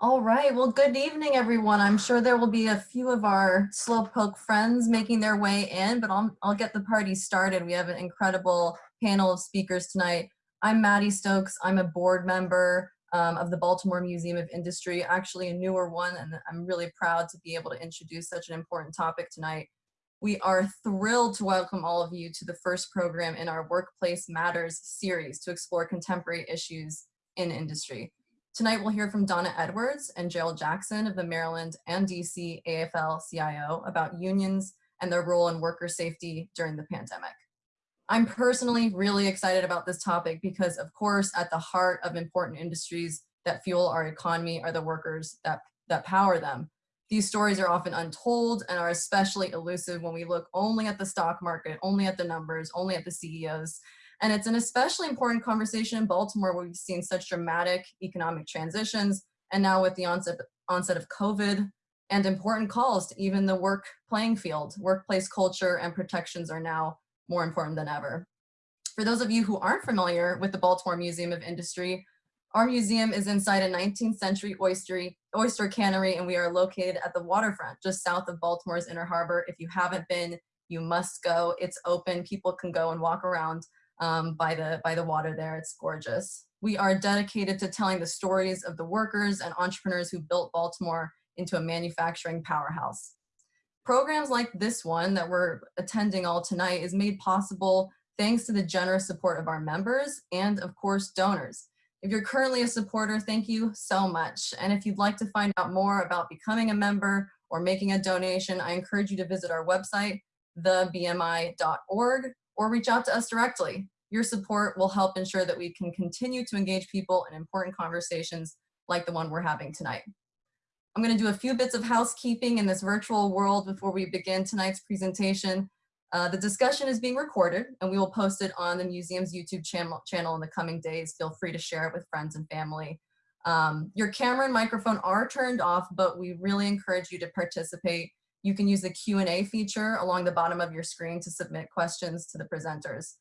All right, well, good evening, everyone. I'm sure there will be a few of our Slowpoke friends making their way in, but I'll, I'll get the party started. We have an incredible panel of speakers tonight. I'm Maddie Stokes. I'm a board member um, of the Baltimore Museum of Industry, actually a newer one, and I'm really proud to be able to introduce such an important topic tonight. We are thrilled to welcome all of you to the first program in our Workplace Matters series to explore contemporary issues in industry. Tonight we'll hear from Donna Edwards and Gerald Jackson of the Maryland and DC AFL-CIO about unions and their role in worker safety during the pandemic. I'm personally really excited about this topic because of course at the heart of important industries that fuel our economy are the workers that, that power them. These stories are often untold and are especially elusive when we look only at the stock market, only at the numbers, only at the CEOs, and it's an especially important conversation in Baltimore where we've seen such dramatic economic transitions and now with the onset, onset of COVID and important calls to even the work playing field, workplace culture and protections are now more important than ever. For those of you who aren't familiar with the Baltimore Museum of Industry, our museum is inside a 19th century oyster, oyster cannery and we are located at the waterfront just south of Baltimore's Inner Harbor. If you haven't been, you must go. It's open. People can go and walk around um, by, the, by the water there. It's gorgeous. We are dedicated to telling the stories of the workers and entrepreneurs who built Baltimore into a manufacturing powerhouse. Programs like this one that we're attending all tonight is made possible thanks to the generous support of our members and of course donors. If you're currently a supporter, thank you so much. And if you'd like to find out more about becoming a member or making a donation, I encourage you to visit our website, thebmi.org or reach out to us directly. Your support will help ensure that we can continue to engage people in important conversations like the one we're having tonight. I'm going to do a few bits of housekeeping in this virtual world before we begin tonight's presentation. Uh, the discussion is being recorded and we will post it on the museum's YouTube channel, channel in the coming days. Feel free to share it with friends and family. Um, your camera and microphone are turned off, but we really encourage you to participate. You can use the Q&A feature along the bottom of your screen to submit questions to the presenters.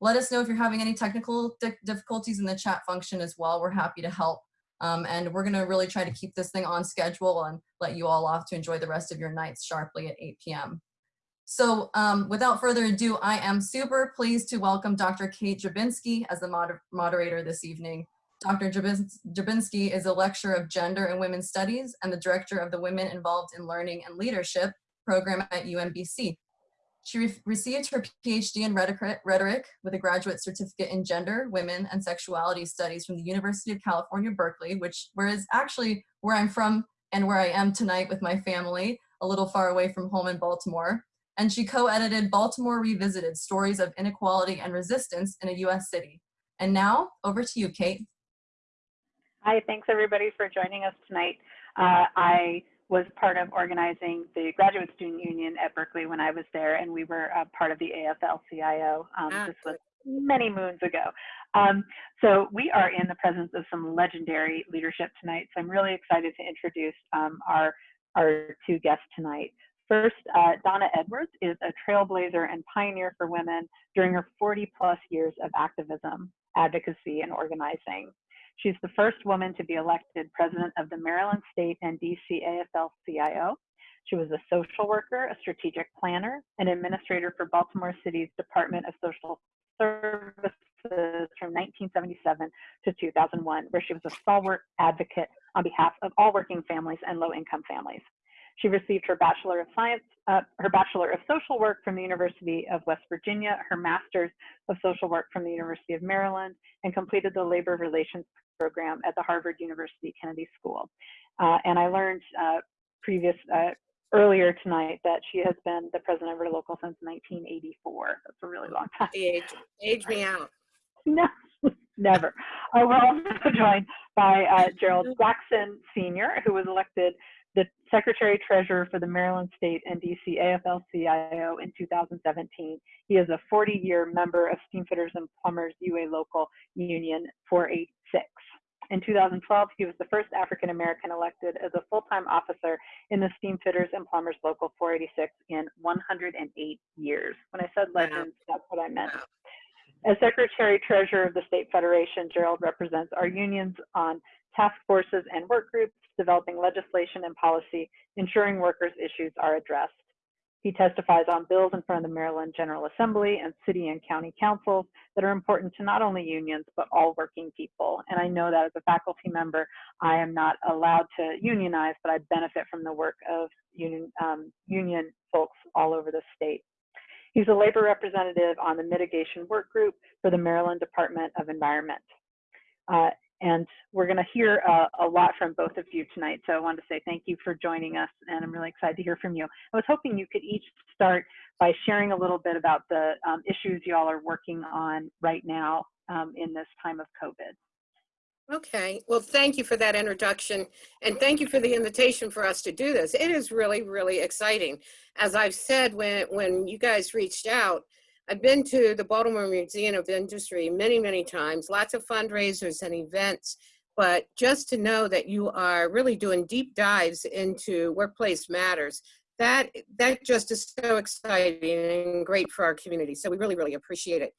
Let us know if you're having any technical difficulties in the chat function as well. We're happy to help. Um, and we're gonna really try to keep this thing on schedule and let you all off to enjoy the rest of your nights sharply at 8 p.m. So um, without further ado, I am super pleased to welcome Dr. Kate Drabinski as the moder moderator this evening. Dr. Drabinski is a lecturer of gender and women's studies and the director of the Women Involved in Learning and Leadership program at UMBC. She re received her PhD in rhetoric with a graduate certificate in gender, women, and sexuality studies from the University of California, Berkeley, which where is actually where I'm from and where I am tonight with my family, a little far away from home in Baltimore. And she co-edited Baltimore Revisited, Stories of Inequality and Resistance in a US City. And now, over to you, Kate. Hi, thanks everybody for joining us tonight. Uh, I was part of organizing the Graduate Student Union at Berkeley when I was there, and we were uh, part of the AFL-CIO. Um, ah, this was many moons ago. Um, so we are in the presence of some legendary leadership tonight. So I'm really excited to introduce um, our, our two guests tonight. First, uh, Donna Edwards is a trailblazer and pioneer for women during her 40 plus years of activism, advocacy, and organizing. She's the first woman to be elected president of the Maryland State and DC AFL-CIO. She was a social worker, a strategic planner, and administrator for Baltimore City's Department of Social Services from 1977 to 2001, where she was a stalwart advocate on behalf of all working families and low-income families. She received her Bachelor of Science, uh, her Bachelor of Social Work from the University of West Virginia, her Master's of Social Work from the University of Maryland, and completed the Labor Relations program at the Harvard University Kennedy School. Uh, and I learned uh, previous uh, earlier tonight that she has been the president of her local since 1984. That's a really long time. Age, age me out. No, never. Uh, we're also joined by uh, Gerald Jackson Sr., who was elected the Secretary Treasurer for the Maryland State and DC AFL-CIO in 2017. He is a 40-year member of Steamfitters and Plumbers UA Local Union 486. In 2012, he was the first African American elected as a full-time officer in the Steamfitters and Plumbers Local 486 in 108 years. When I said legends, that's what I meant. As Secretary Treasurer of the State Federation, Gerald represents our unions on task forces and work groups, developing legislation and policy, ensuring workers' issues are addressed. He testifies on bills in front of the Maryland General Assembly and city and county councils that are important to not only unions, but all working people. And I know that as a faculty member, I am not allowed to unionize, but I benefit from the work of union, um, union folks all over the state. He's a labor representative on the mitigation work group for the Maryland Department of Environment. Uh, and we're going to hear uh, a lot from both of you tonight. So I wanted to say thank you for joining us, and I'm really excited to hear from you. I was hoping you could each start by sharing a little bit about the um, issues y'all are working on right now um, in this time of COVID. Okay, well, thank you for that introduction and thank you for the invitation for us to do this. It is really, really exciting. As I've said, when, when you guys reached out, I've been to the Baltimore Museum of Industry many, many times, lots of fundraisers and events, but just to know that you are really doing deep dives into workplace matters, that, that just is so exciting and great for our community. So we really, really appreciate it.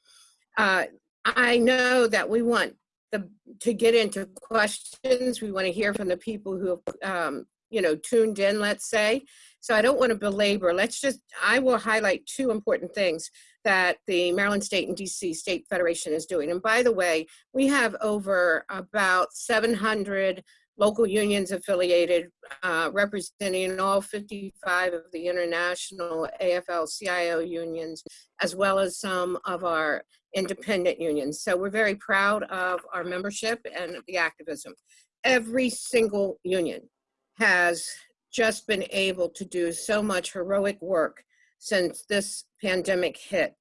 Uh, I know that we want the, to get into questions. We want to hear from the people who have, um, you know, tuned in, let's say. So I don't want to belabor. Let's just, I will highlight two important things that the Maryland State and DC State Federation is doing. And by the way, we have over about 700 local unions affiliated, uh, representing all 55 of the international AFL-CIO unions, as well as some of our independent unions. So we're very proud of our membership and the activism. Every single union has just been able to do so much heroic work since this pandemic hit.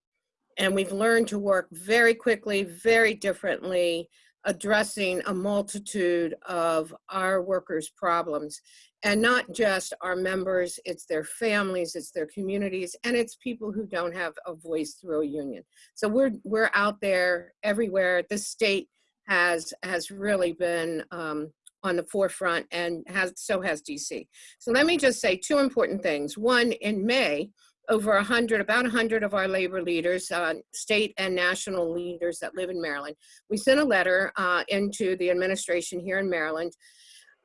And we've learned to work very quickly, very differently, addressing a multitude of our workers' problems. And not just our members, it's their families, it's their communities, and it's people who don't have a voice through a union. So we're, we're out there everywhere. The state has, has really been um, on the forefront and has, so has DC. So let me just say two important things. One, in May, over 100, about 100 of our labor leaders, uh, state and national leaders that live in Maryland, we sent a letter uh, into the administration here in Maryland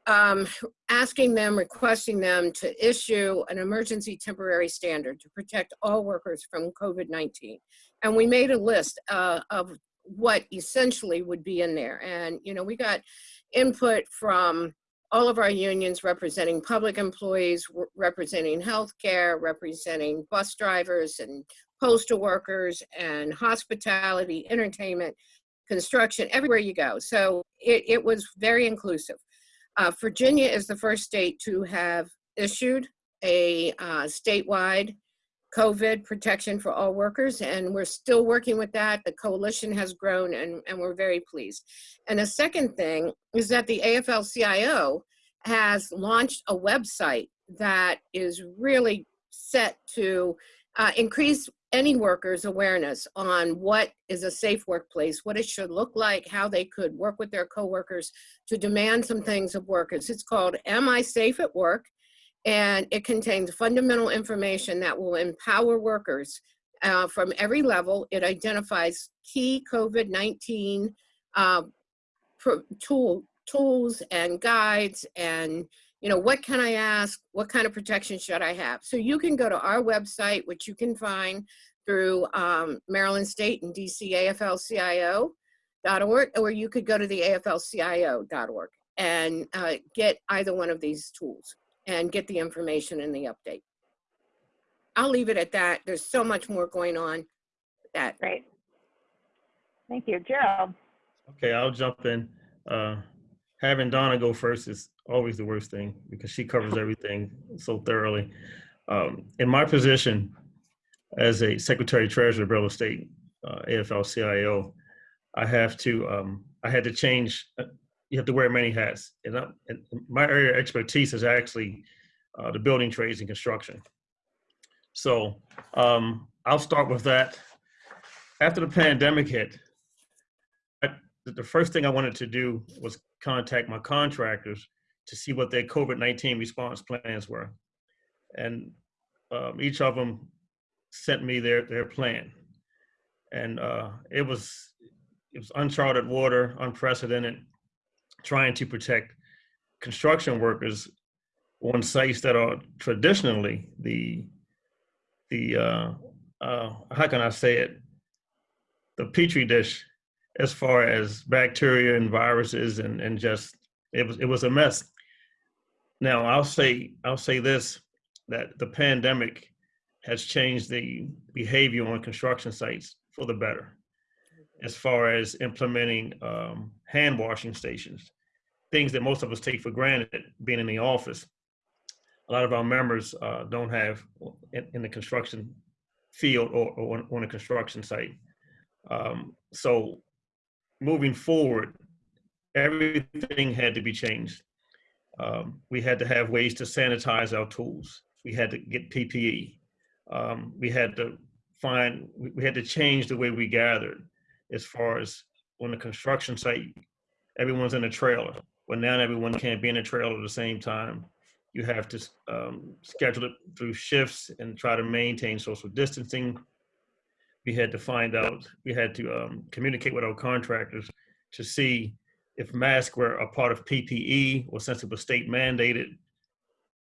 um, asking them, requesting them to issue an emergency temporary standard to protect all workers from COVID-19. And we made a list uh, of what essentially would be in there. And, you know, we got input from all of our unions representing public employees, representing healthcare, representing bus drivers and postal workers and hospitality, entertainment, construction, everywhere you go. So it, it was very inclusive. Uh, Virginia is the first state to have issued a uh, statewide COVID protection for all workers, and we're still working with that. The coalition has grown, and, and we're very pleased. And the second thing is that the AFL-CIO has launched a website that is really set to uh, increase any worker's awareness on what is a safe workplace, what it should look like, how they could work with their coworkers to demand some things of workers. It's called Am I Safe at Work? And it contains fundamental information that will empower workers uh, from every level. It identifies key COVID-19 uh, tool, tools and guides and you know, what can I ask? What kind of protection should I have? So you can go to our website, which you can find through um, Maryland State and DC AFL-CIO.org, or you could go to the AFL-CIO.org and uh, get either one of these tools and get the information in the update. I'll leave it at that. There's so much more going on. That great. Thank you, Gerald. Okay, I'll jump in. Uh, having Donna go first is always the worst thing because she covers everything so thoroughly. Um, in my position as a Secretary Treasurer of Real Estate, uh, AFL-CIO, I have to um, I had to change uh, you have to wear many hats. And, I, and my area of expertise is actually uh, the building trades and construction. So um, I'll start with that. After the pandemic hit, I, the first thing I wanted to do was contact my contractors to see what their COVID-19 response plans were. And um, each of them sent me their, their plan. And uh, it was it was uncharted water, unprecedented trying to protect construction workers on sites that are traditionally the the uh, uh, how can I say it the petri dish as far as bacteria and viruses and and just it was it was a mess. Now I'll say I'll say this that the pandemic has changed the behavior on construction sites for the better as far as implementing um, hand washing stations, things that most of us take for granted being in the office. A lot of our members uh, don't have in, in, the construction field or, or on, on, a construction site. Um, so moving forward, everything had to be changed. Um, we had to have ways to sanitize our tools. We had to get PPE. Um, we had to find, we had to change the way we gathered as far as on the construction site, everyone's in a trailer. Well, now everyone can't be in a trailer at the same time. You have to um, schedule it through shifts and try to maintain social distancing. We had to find out, we had to um, communicate with our contractors to see if masks were a part of PPE or since it was state mandated,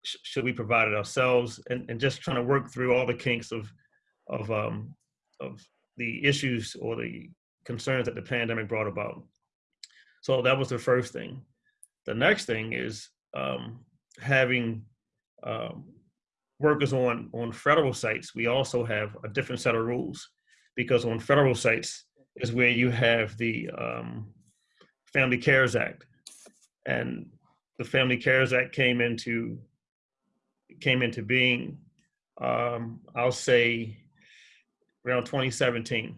sh should we provide it ourselves? And, and just trying to work through all the kinks of, of, um, of the issues or the concerns that the pandemic brought about. So that was the first thing. The next thing is um, having um, workers on, on federal sites, we also have a different set of rules because on federal sites is where you have the um, Family Cares Act. And the Family Cares Act came into came into being, um, I'll say around 2017.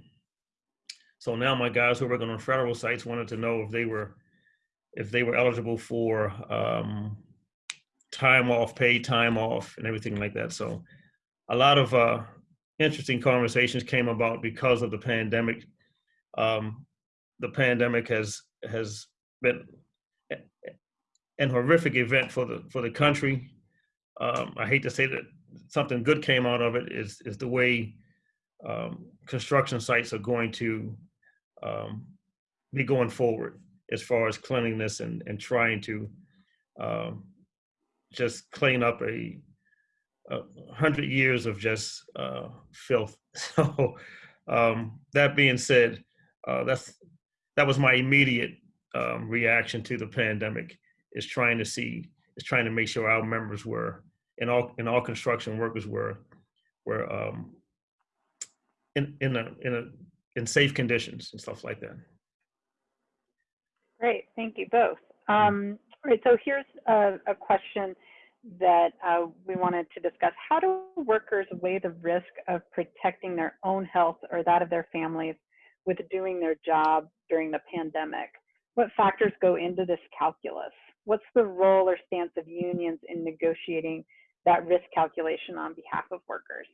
So now my guys who are working on federal sites wanted to know if they were if they were eligible for um, time off, paid time off, and everything like that. So a lot of uh, interesting conversations came about because of the pandemic. Um, the pandemic has has been an horrific event for the for the country. Um, I hate to say that something good came out of it is is the way um, construction sites are going to um, be going forward as far as cleanliness and, and trying to um, just clean up a, a, hundred years of just uh, filth. So um, that being said, uh, that's that was my immediate um, reaction to the pandemic is trying to see is trying to make sure our members were and all and all construction workers were were um, in in a in a in safe conditions and stuff like that. Great, thank you both. Um, all right, so here's a, a question that uh, we wanted to discuss. How do workers weigh the risk of protecting their own health or that of their families with doing their job during the pandemic? What factors go into this calculus? What's the role or stance of unions in negotiating that risk calculation on behalf of workers?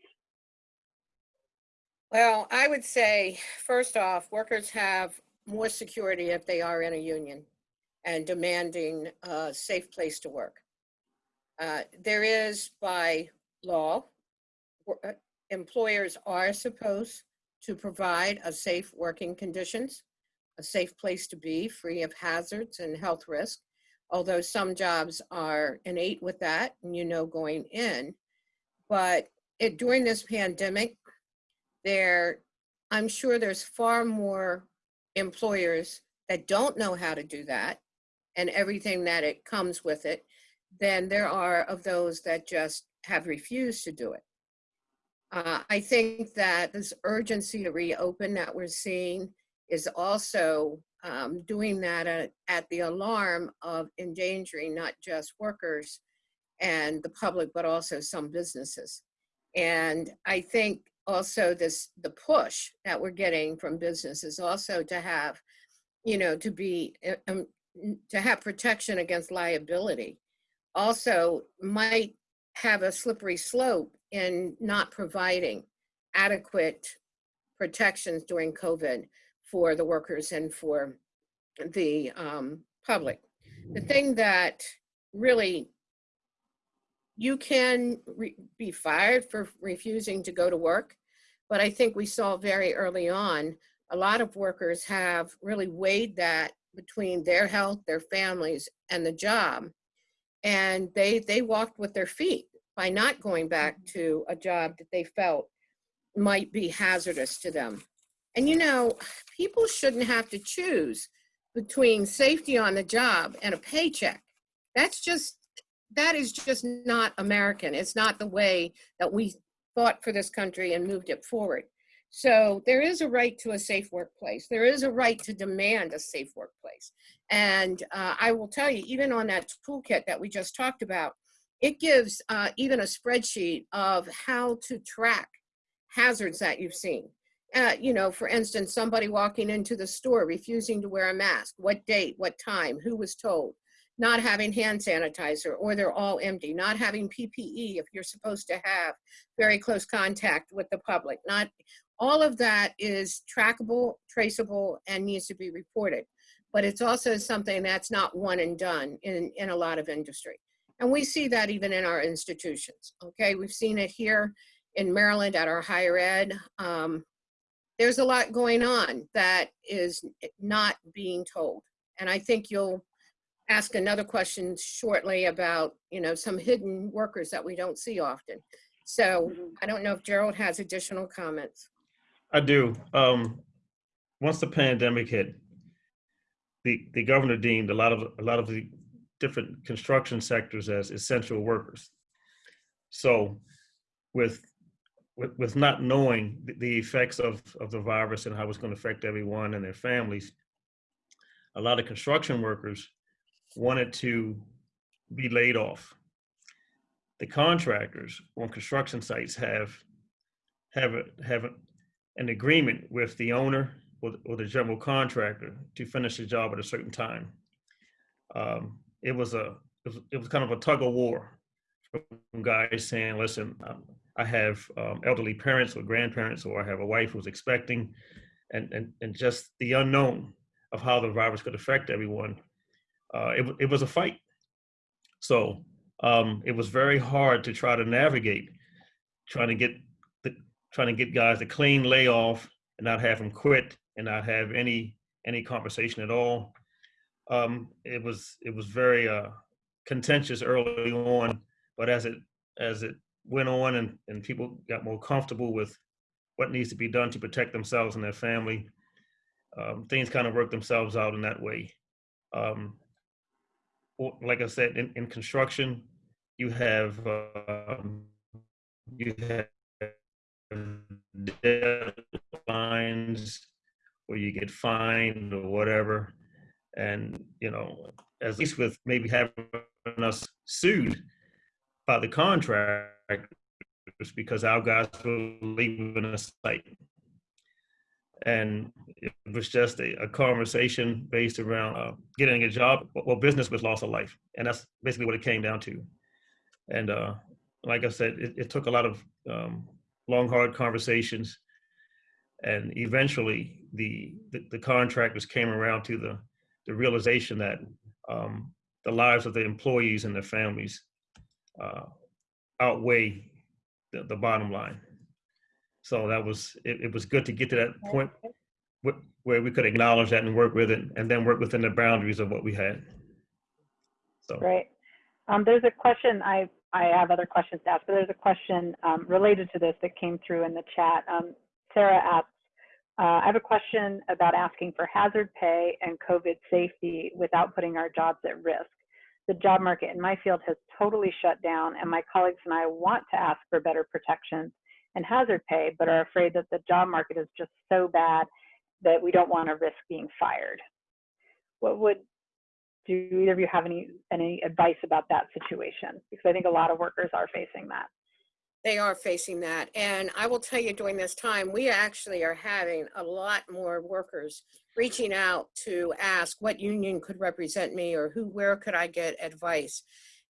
Well, I would say, first off, workers have more security if they are in a union and demanding a safe place to work. Uh, there is by law, uh, employers are supposed to provide a safe working conditions, a safe place to be free of hazards and health risk. Although some jobs are innate with that and you know going in, but it, during this pandemic, there, I'm sure there's far more employers that don't know how to do that and everything that it comes with it than there are of those that just have refused to do it. Uh, I think that this urgency to reopen that we're seeing is also um, doing that at, at the alarm of endangering not just workers and the public, but also some businesses. And I think also this the push that we're getting from businesses also to have you know to be uh, um, to have protection against liability also might have a slippery slope in not providing adequate protections during covid for the workers and for the um, public. The thing that really you can be fired for refusing to go to work. But I think we saw very early on, a lot of workers have really weighed that between their health, their families, and the job. And they, they walked with their feet by not going back mm-hmm. to a job that they felt might be hazardous to them. And you know, people shouldn't have to choose between safety on the job and a paycheck. That's just, that is just not American. It's not the way that we fought for this country and moved it forward. So there is a right to a safe workplace. There is a right to demand a safe workplace. And uh, I will tell you, even on that toolkit that we just talked about, it gives uh, even a spreadsheet of how to track hazards that you've seen. Uh, you know, for instance, somebody walking into the store refusing to wear a mask, what date, what time, who was told, not having hand sanitizer or they're all empty, not having PPE if you're supposed to have very close contact with the public, not all of that is trackable, traceable, and needs to be reported. But it's also something that's not one and done in, in a lot of industry. And we see that even in our institutions, okay? We've seen it here in Maryland at our higher ed. Um, there's a lot going on that is not being told. And I think you'll ask another question shortly about, you know, some hidden workers that we don't see often. So I don't know if Gerald has additional comments. I do. Um, once the pandemic hit, the, the governor deemed a lot of, a lot of the different construction sectors as essential workers. So with, with, with not knowing the- the effects of, of the virus and how it's going to affect everyone and their families, a lot of construction workers wanted to be laid off. The contractors on construction sites have, have, a- have a- an agreement with the owner or, the- or the general contractor to finish the job at a certain time. Um, it was a, it was, it was kind of a tug of war from guys saying, listen, um, I have um, elderly parents or grandparents, or I have a wife who's expecting, and, and, and just the unknown of how the virus could affect everyone. Uh, it, it was a fight. So um, it was very hard to try to navigate, trying to get the, trying to get guys to clean layoff and not have them quit and not have any any conversation at all. Um, it was it was very uh, contentious early on, but as it as it went on and, and people got more comfortable with what needs to be done to protect themselves and their family, um, things kind of worked themselves out in that way. Um, like I said, in, in construction, you have um, you have deadlines where you get fined or whatever. And, you know, at least with maybe having us sued by the contractors because our guys were leaving the site. And it was just a, a conversation based around uh, getting a job. Well, business was loss of life. And that's basically what it came down to. And uh, like I said, it, it took a lot of um, long, hard conversations. And eventually, the, the, the contractors came around to the, the realization that um, the lives of the employees and their families uh, outweigh the, the bottom line. So that was, it, it was good to get to that point where we could acknowledge that and work with it and then work within the boundaries of what we had. So. Great. Um, there's a question, I, I have other questions to ask, but there's a question um, related to this that came through in the chat. Um, Sarah asks, uh, I have a question about asking for hazard pay and COVID safety without putting our jobs at risk. The job market in my field has totally shut down, and my colleagues and I want to ask for better protections and hazard pay, but are afraid that the job market is just so bad that we don't want to risk being fired. What would do either of you have any any advice about that situation? Because I think a lot of workers are facing that. They are facing that. And I will tell you during this time, we actually are having a lot more workers reaching out to ask what union could represent me or who, where could I get advice?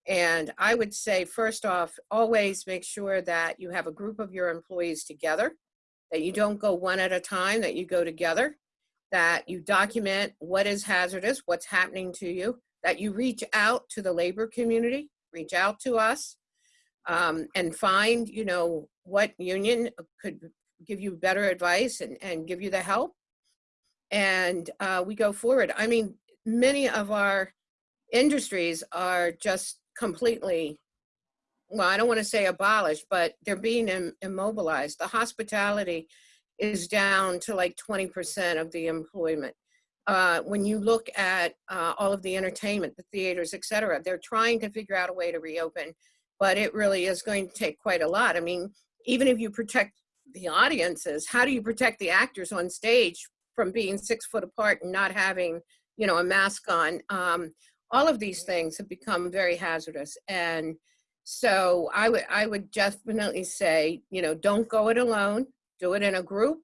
And I would say, first off, always make sure that you have a group of your employees together, that you don't go one at a time, that you go together, that you document what is hazardous, what's happening to you, that you reach out to the labor community, reach out to us, um, and find, you know, what union could give you better advice and, and give you the help. And uh, we go forward. I mean, many of our industries are just completely, well, I don't want to say abolished, but they're being im- immobilized. The hospitality is down to like 20% of the employment. Uh, when you look at uh, all of the entertainment, the theaters, et cetera, they're trying to figure out a way to reopen, but it really is going to take quite a lot. I mean, even if you protect the audiences, how do you protect the actors on stage from being six foot apart and not having, you know, a mask on? Um, all of these things have become very hazardous. And so I would, I would definitely say, you know, don't go it alone, do it in a group,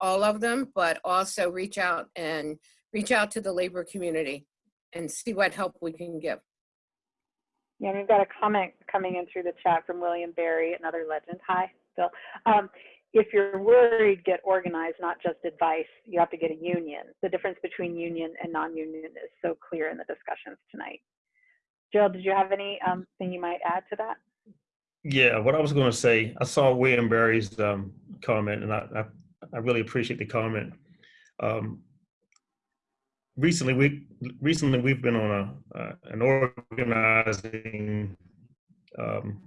all of them, but also reach out and reach out to the labor community and see what help we can give. Yeah, we've got a comment coming in through the chat from William Barry, another legend. Hi, Bill. Um, if you're worried, get organized, not just advice. You have to get a union. The difference between union and non-union is so clear in the discussions tonight. Jill, did you have anything um, you might add to that? Yeah, what I was going to say, I saw William Barry's um, comment, and I, I, I really appreciate the comment. Um, recently, we recently we've been on a uh, an organizing um,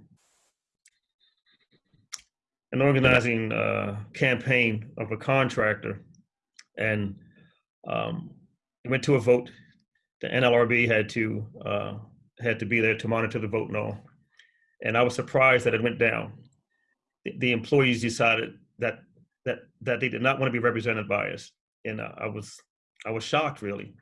an organizing uh, campaign of a contractor, and um, it went to a vote. The NLRB had to uh, had to be there to monitor the vote no, and I was surprised that it went down. The, the employees decided that that that they did not want to be represented by us, and uh, I was I was shocked really.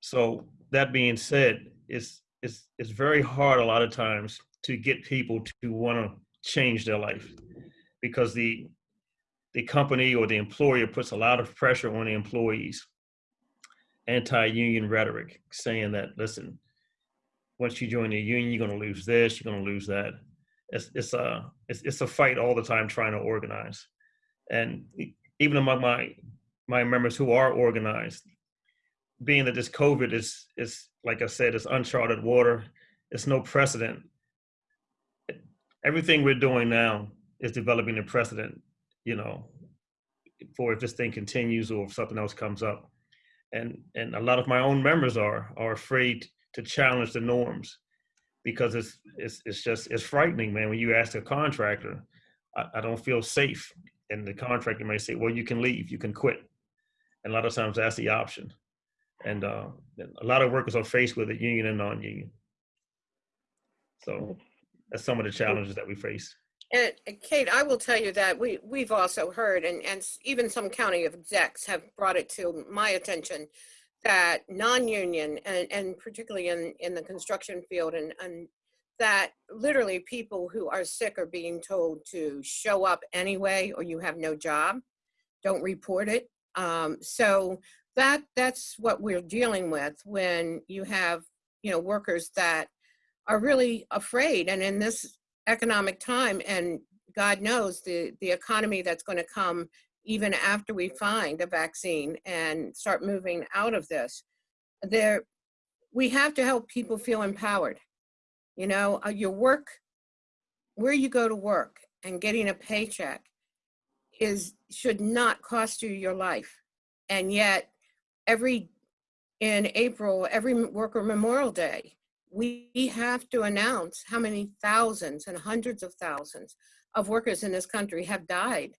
So that being said, it's it's it's very hard a lot of times to get people to want to change their life because the the company or the employer puts a lot of pressure on the employees. Anti-union rhetoric saying that listen once you join the union you're going to lose this you're going to lose that. It's it's a it's, it's a fight all the time trying to organize. And even among my my members who are organized being that this covid is is like i said it's uncharted water it's no precedent. Everything we're doing now is developing a precedent, you know, for if this thing continues or if something else comes up. And and a lot of my own members are are afraid to challenge the norms because it's it's it's just it's frightening, man. When you ask a contractor, I, I don't feel safe. And the contractor may say, Well, you can leave, you can quit. And a lot of times that's the option. And uh, a lot of workers are faced with it, union and non-union. So that's some of the challenges that we face. And Kate, I will tell you that we, we've also heard, and, and even some county of execs have brought it to my attention that non-union and, and particularly in, in the construction field and, and that literally people who are sick are being told to show up anyway, or you have no job, don't report it. Um, so that, that's what we're dealing with when you have, you know, workers that are really afraid. And in this economic time and God knows the, the economy that's going to come even after we find a vaccine and start moving out of this. There, we have to help people feel empowered. You know, uh, your work, where you go to work and getting a paycheck is should not cost you your life. And yet, every in April, every Worker Memorial Day, we have to announce how many thousands and hundreds of thousands of workers in this country have died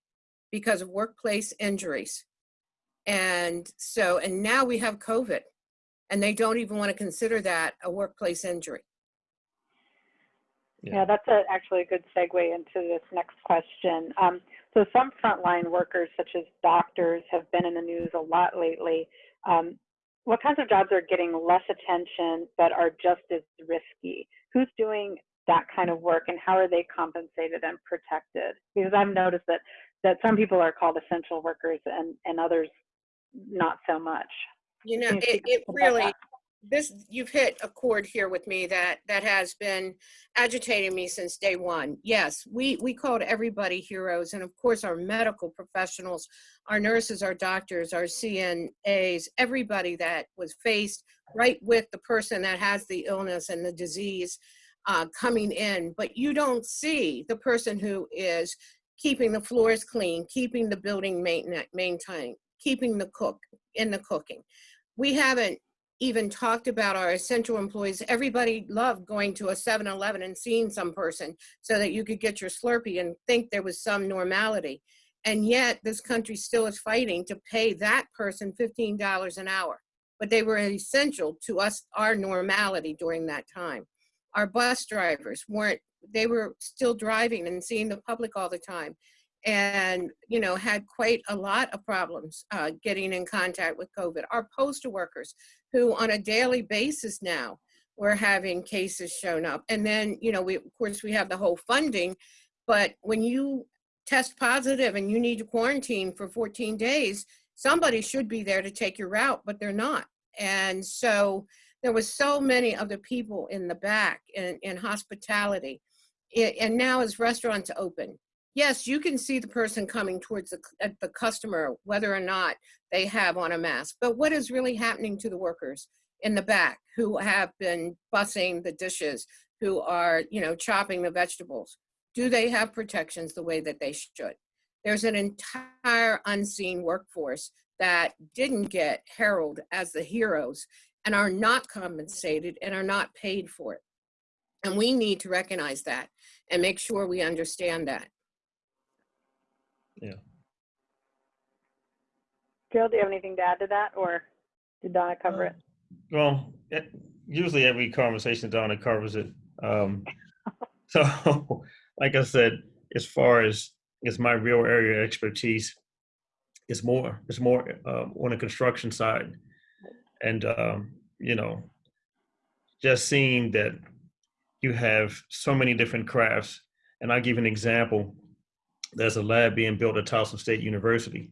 because of workplace injuries. And so, and now we have COVID, and they don't even want to consider that a workplace injury. Yeah. Yeah, that's a, actually a good segue into this next question. Um, so some frontline workers, such as doctors, have been in the news a lot lately. Um, what kinds of jobs are getting less attention but are just as risky? Who's doing that kind of work, and how are they compensated and protected? Because I've noticed that that some people are called essential workers and and others not so much. You know, you it, it really, that? This, you've hit a chord here with me that, that has been agitating me since day one. Yes, we, we called everybody heroes, and of course, our medical professionals, our nurses, our doctors, our CNAs, everybody that was faced right with the person that has the illness and the disease uh, coming in. But you don't see the person who is keeping the floors clean, keeping the building maintain- maintained, keeping the cook in the cooking. We haven't even talked about our essential employees. Everybody loved going to a 7-Eleven and seeing some person so that you could get your Slurpee and think there was some normality. And yet this country still is fighting to pay that person $15 an hour. But they were essential to us, our normality during that time. Our bus drivers weren't, they were still driving and seeing the public all the time and you know had quite a lot of problems uh, getting in contact with COVID. Our postal workers, who on a daily basis now we're having cases shown up, and then you know we of course we have the whole funding, but when you test positive and you need to quarantine for 14 days, somebody should be there to take your route, but they're not, and so there was so many of the people in the back in, in hospitality, I- and now as restaurants open yes, you can see the person coming towards the, the customer, whether or not they have on a mask. But what is really happening to the workers in the back who have been bussing the dishes, who are, you know, chopping the vegetables? Do they have protections the way that they should? There's an entire unseen workforce that didn't get heralded as the heroes and are not compensated and are not paid for it. And we need to recognize that and make sure we understand that. Jill, do you have anything to add to that or did Donna cover it? Well, it- usually every conversation Donna covers it. Um, so, like I said, as far as it's my real area of expertise, it's more it's more um, on the construction side, and um, you know, just seeing that you have so many different crafts. And I'll give an example. There's a lab being built at Towson State University.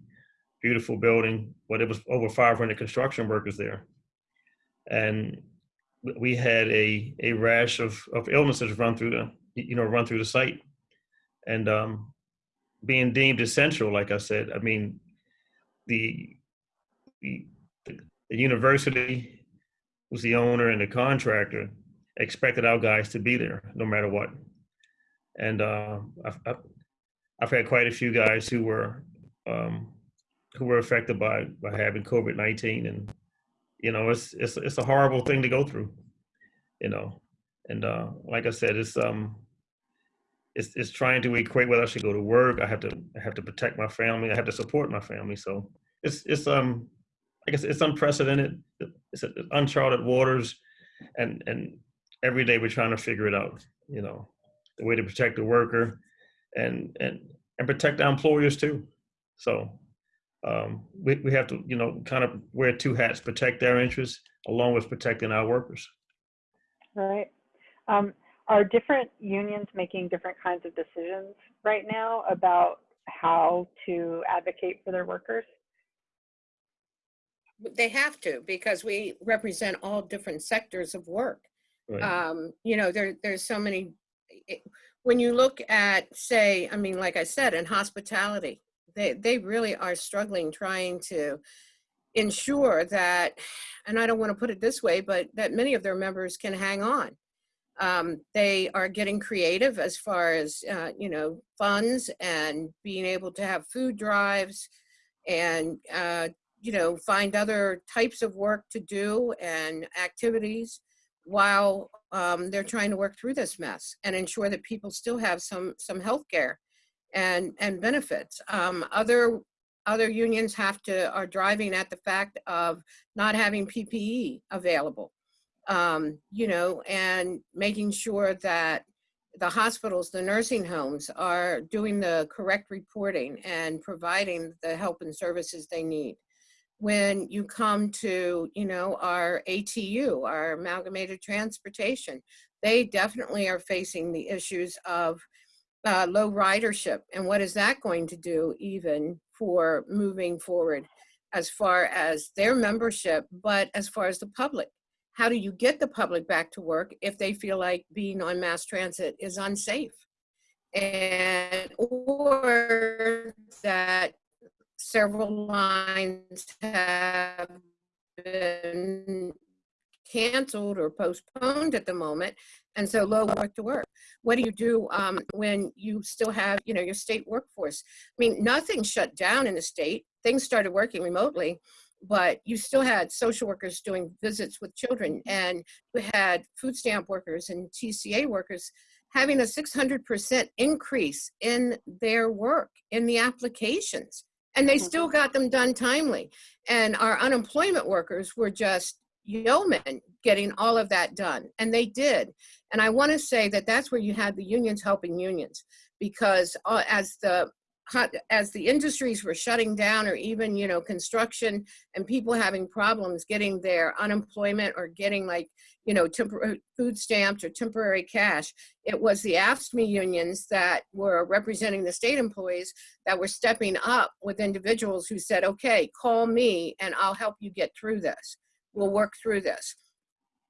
Beautiful building, but it was over 500 construction workers there. And we had a a rash of of illnesses run through the you know run through the site. And um being deemed essential like i said i mean the the, the, university was the owner and the contractor expected our guys to be there no matter what. And uh i've, I've, I've had quite a few guys who were um who were affected by by having covid-19 and you know it's it's it's a horrible thing to go through you know? And uh like i said it's um it's it's trying to equate whether i should go to work i have to i have to protect my family i have to support my family. So it's it's um i guess it's unprecedented it's uncharted waters and and every day we're trying to figure it out you know? The way to protect the worker and and and protect our employers too so um, we, we have to, you know, kind of wear two hats, protect their interests along with protecting our workers. Right. Um, are different unions making different kinds of decisions right now about how to advocate for their workers? They have to because we represent all different sectors of work. Right. Um, you know, there, there's so many, it- when you look at, say, I mean, like I said, in hospitality, they, they really are struggling trying to ensure that, and I don't want to put it this way, but that many of their members can hang on. Um, they are getting creative as far as, uh, you know, funds and being able to have food drives and, uh, you know, find other types of work to do and activities while um, they're trying to work through this mess and ensure that people still have some some health care and and benefits. Um, other other unions have to are driving at the fact of not having PPE available, um, you know, and making sure that the hospitals, the nursing homes are doing the correct reporting and providing the help and services they need. When you come to, you know, our ATU, our amalgamated transportation, they definitely are facing the issues of uh, low ridership. And what is that going to do even for moving forward as far as their membership, but as far as the public? How do you get the public back to work if they feel like being on mass transit is unsafe? And, or that several lines have been canceled or postponed at the moment and so low work to work. What do you do um, when you still have you know your state workforce? I mean nothing shut down in the state. Things started working remotely but you still had social workers doing visits with children and we had food stamp workers and TCA workers having a 600% increase in their work in the applications and they still got them done timely. And our unemployment workers were just yeomen getting all of that done and they did. And i want to say that that's where you had the unions helping unions because uh, as the as the industries were shutting down or even you know construction and people having problems getting their unemployment or getting like you know temporary food stamps or temporary cash. It was the AFSCME unions that were representing the state employees that were stepping up with individuals who said okay call me and I'll help you get through this. We'll work through this.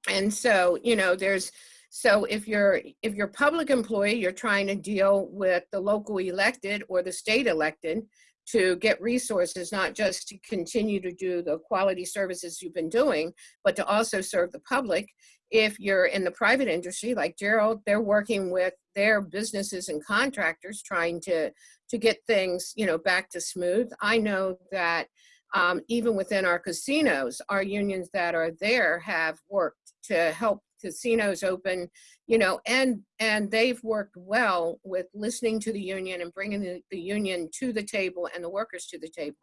And so you know there's so if you're if you're public employee you're trying to deal with the local elected or the state elected to get resources not just to continue to do the quality services you've been doing but to also serve the public. If you're in the private industry like gerald they're working with their businesses and contractors trying to to get things you know back to smooth. I know that um, even within our casinos, our unions that are there have worked to help casinos open, you know, and and they've worked well with listening to the union and bringing the, the union to the table and the workers to the table.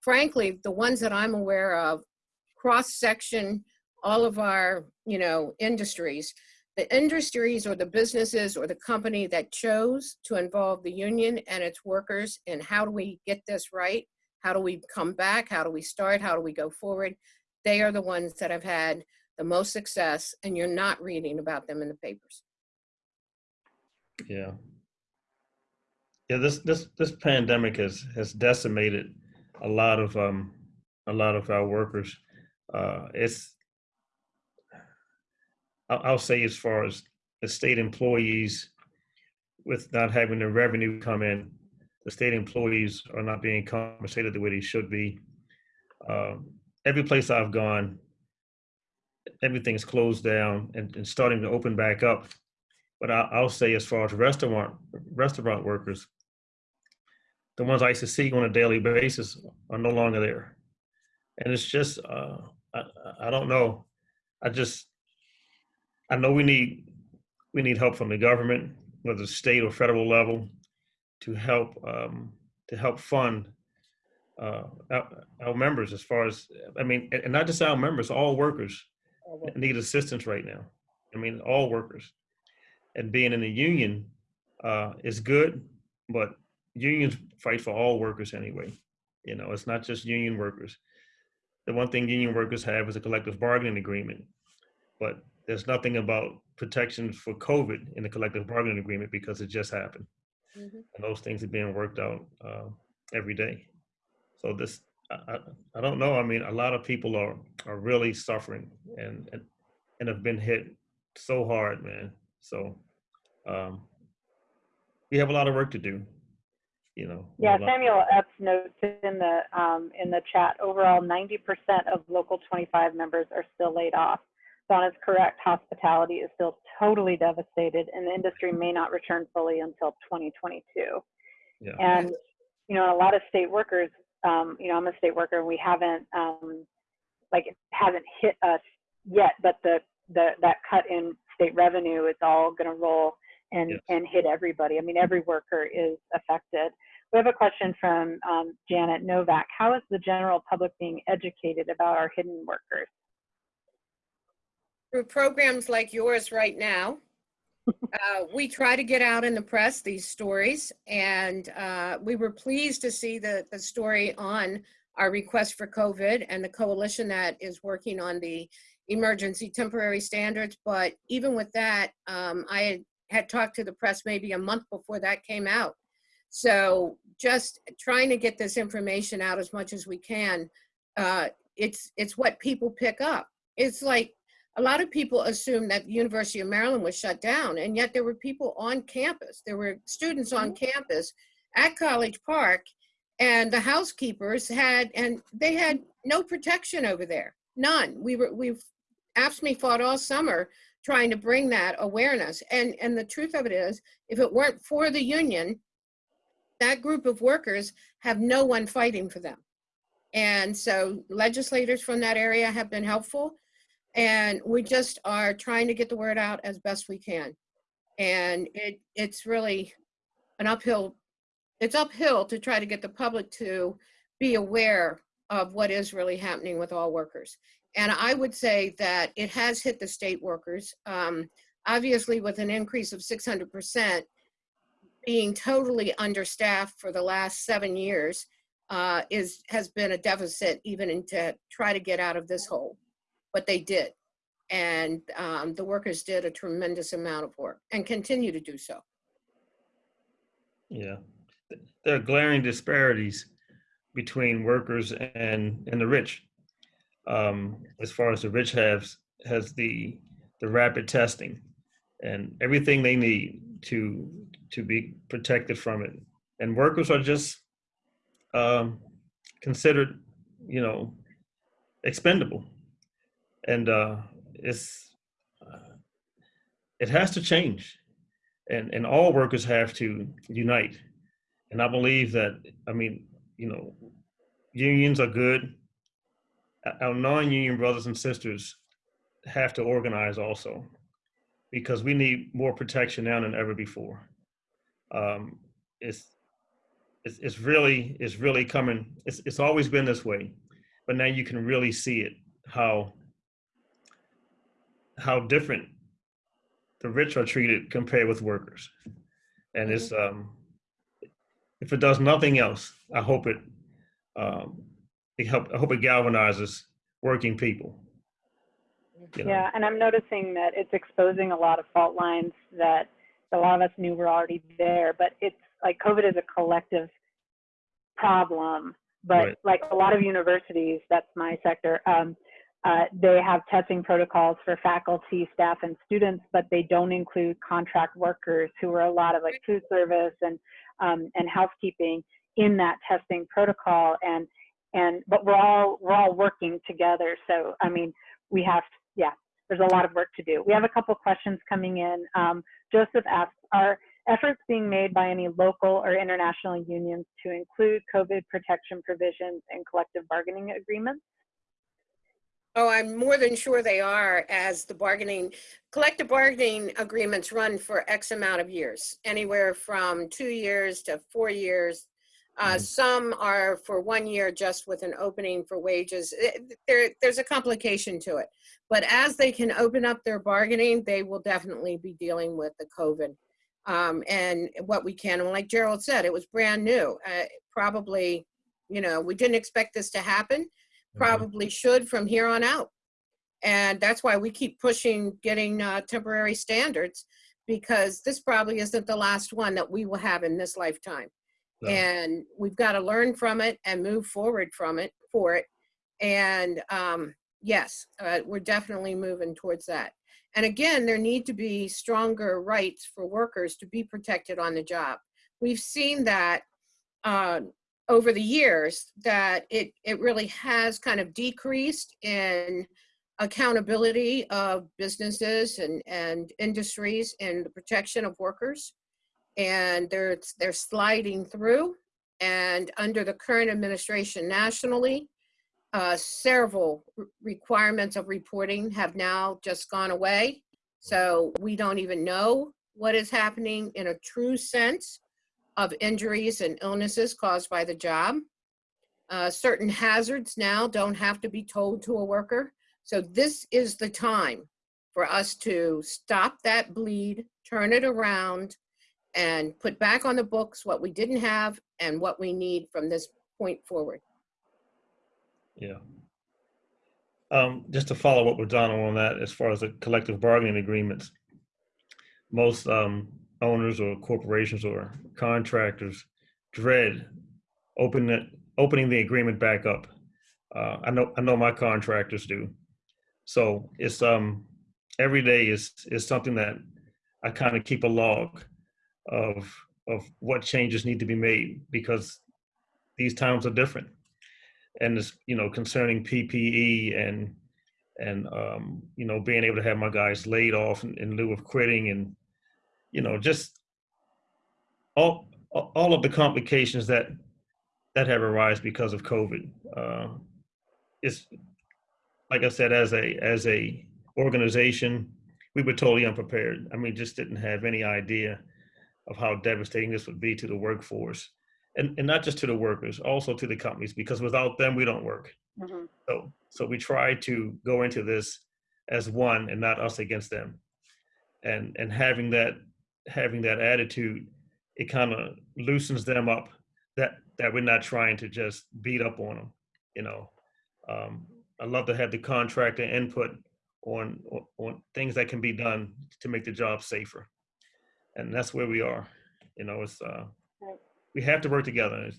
Frankly, the ones that I'm aware of, cross section all of our, you know, industries, the industries or the businesses or the company that chose to involve the union and its workers in how do we get this right how do we come back? How do we start? How do we go forward? They are the ones that have had the most success, and you're not reading about them in the papers. Yeah. Yeah, this this this pandemic has has decimated a lot of um a lot of our workers. Uh it's I'll, I'll say as far as the state employees with not having the revenue come in, the state employees are not being compensated the way they should be. Um, every place I've gone, everything's closed down and, and starting to open back up. But I, I'll say, as far as restaurant restaurant workers, the ones I used to see on a daily basis are no longer there, and it's just uh, I, I don't know. I just I know we need we need help from the government, whether state or federal level, to help um, to help fund uh, our, our members as far as I mean, and and not just our members, all workers need assistance right now. I mean, all workers, and being in a union uh, is good, but unions fight for all workers anyway. You know, it's not just union workers. The one thing union workers have is a collective bargaining agreement, but there's nothing about protection for COVID in the collective bargaining agreement because it just happened Mhm. and those things are being worked out uh, every day. So this, I, I, don't know. I mean, a lot of people are are really suffering and and, and have been hit so hard, man. So um, we have a lot of work to do. You know. Yeah, have a lot- Samuel Epps notes in the, um, in the chat, overall ninety percent of local twenty-five members are still laid off. Donna's correct, hospitality is still totally devastated and the industry may not return fully until twenty twenty-two. Yeah. And, you know, a lot of state workers, um, you know, I'm a state worker and we haven't, um, like, it hasn't hit us yet, but the, the, that cut in state revenue is all gonna roll and, Yes. and hit everybody. I mean, every worker is affected. We have a question from um, Janet Novak. How is the general public being educated about our hidden workers? Through programs like yours right now, uh, we try to get out in the press these stories, and uh, we were pleased to see the, the story on our request for COVID and the coalition that is working on the emergency temporary standards. But even with that, um, I had, had talked to the press maybe a month before that came out. So just trying to get this information out as much as we can. Uh, it's it's what people pick up. It's like a lot of people assume that the University of Maryland was shut down, and yet there were people on campus. There were students on mm-hmm. campus at College Park, and the housekeepers had, and they had no protection over there, none. We were, we've, AFSCME fought all summer trying to bring that awareness. And, and the truth of it is, if it weren't for the union, that group of workers have no one fighting for them. And so legislators from that area have been helpful. And we just are trying to get the word out as best we can. And it, it's really an uphill, it's uphill to try to get the public to be aware of what is really happening with all workers. And I would say that it has hit the state workers. Um, obviously, with an increase of 600%, being totally understaffed for the last seven years uh, is has been a deficit even to try to get out of this hole. But they did. And um, the workers did a tremendous amount of work and continue to do so. Yeah. There are glaring disparities between workers and, and the rich. Um, as far as the rich has, has the, the rapid testing and everything they need to, to be protected from it. And workers are just um, considered, you know, expendable. And uh, it's, uh, it has to change. And, and all workers have to unite. And I believe that, I mean, you know, unions are good. Our non-union brothers and sisters have to organize also because we need more protection now than ever before. Um, it's, it's, it's really, it's really coming. It's, it's always been this way, but now you can really see it, how, how different the rich are treated compared with workers. And it's, um, if it does nothing else, I hope it, um, it help, I hope it galvanizes working people. you know? Yeah, and I'm noticing that it's exposing a lot of fault lines that a lot of us knew were already there, but it's like COVID is a collective problem. But Right. like a lot of universities, that's my sector, um, uh, they have testing protocols for faculty, staff, and students, but they don't include contract workers who are a lot of like food service and um, and housekeeping in that testing protocol. And and but we're all we're all working together. So I mean, we have yeah, there's a lot of work to do. We have a couple questions coming in. Um, Joseph asks, are efforts being made by any local or international unions to include COVID protection provisions in collective bargaining agreements? Oh, I'm more than sure they are as the bargaining, collective bargaining agreements run for X amount of years, anywhere from two years to four years. Uh, Mhm. some are for one year just with an opening for wages. Eh, There, there's a complication to it. But as they can open up their bargaining, they will definitely be dealing with the COVID. Um, and what we can, and like Gerald said, it was brand new. Uh, probably, you know, we didn't expect this to happen Mhm. probably should from here on out. And that's why we keep pushing getting uh, temporary standards because this probably isn't the last one that we will have in this lifetime. No. And we've got to learn from it and move forward from it for it. And um, yes, uh, we're definitely moving towards that. And again, there need to be stronger rights for workers to be protected on the job. We've seen that uh, over the years that it, it really has kind of decreased in accountability of businesses and, and industries and the protection of workers. And they're, they're sliding through. And under the current administration nationally, uh, several requirements of reporting have now just gone away. So we don't even know what is happening in a true sense of injuries and illnesses caused by the job. Uh, certain hazards now don't have to be told to a worker. So this is the time for us to stop that bleed, turn it around, and put back on the books what we didn't have and what we need from this point forward. Yeah. Um, just to follow up with Donna on that, as far as the collective bargaining agreements, most um, owners or corporations or contractors dread opening it, opening the agreement back up. Uh, I know I know my contractors do. So it's um every day is is something that I kind of keep a log of of what changes need to be made because these times are different and it's you know concerning PPE and and um, you know being able to have my guys laid off in, in lieu of quitting and you know just all all of the complications that that have arised because of COVID. Uh, it's like I said, as a as a organization, we were totally unprepared. I mean, just didn't have any idea of how devastating this would be to the workforce, and and not just to the workers, also to the companies, because without them, we don't work. Mhm. So so we try to go into this as one and not us against them. And and having that having that attitude, it kind of loosens them up that that we're not trying to just beat up on them, you know. Um, I love to have the contractor input on on- on things that can be done to make the job safer. And that's where we are. You know, it's uh we have to work together. It's